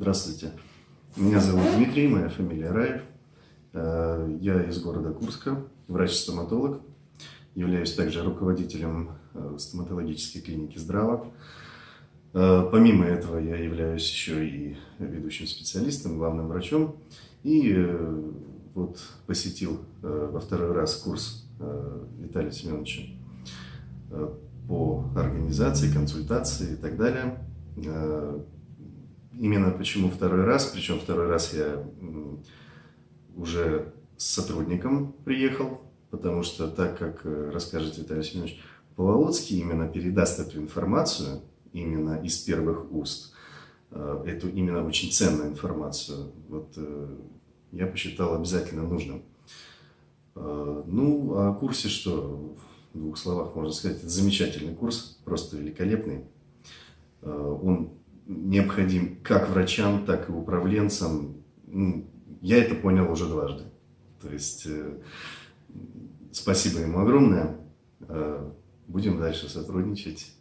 Здравствуйте. Меня зовут Дмитрий, моя фамилия Раев. Э, я из города Курска, врач-стоматолог. Являюсь также руководителем э, стоматологической клиники «Здраво». Э, помимо этого я являюсь еще и ведущим специалистом, главным врачом. И вот посетил во второй раз курс Виталия Семеновича по организации, консультации и так далее именно почему второй раз, причем второй раз я уже с сотрудником приехал, потому что так как э, расскажет Виталий Семенович Поволоцкий, именно передаст эту информацию, именно из первых уст, э, эту именно очень ценную информацию, вот э, я посчитал обязательно нужным. Ну, о курсе что, в двух словах можно сказать, это замечательный курс, просто великолепный. Он необходим как врачам, так и управленцам. Ну, я это понял уже дважды. То есть э, спасибо ему огромное. Э, будем дальше сотрудничать.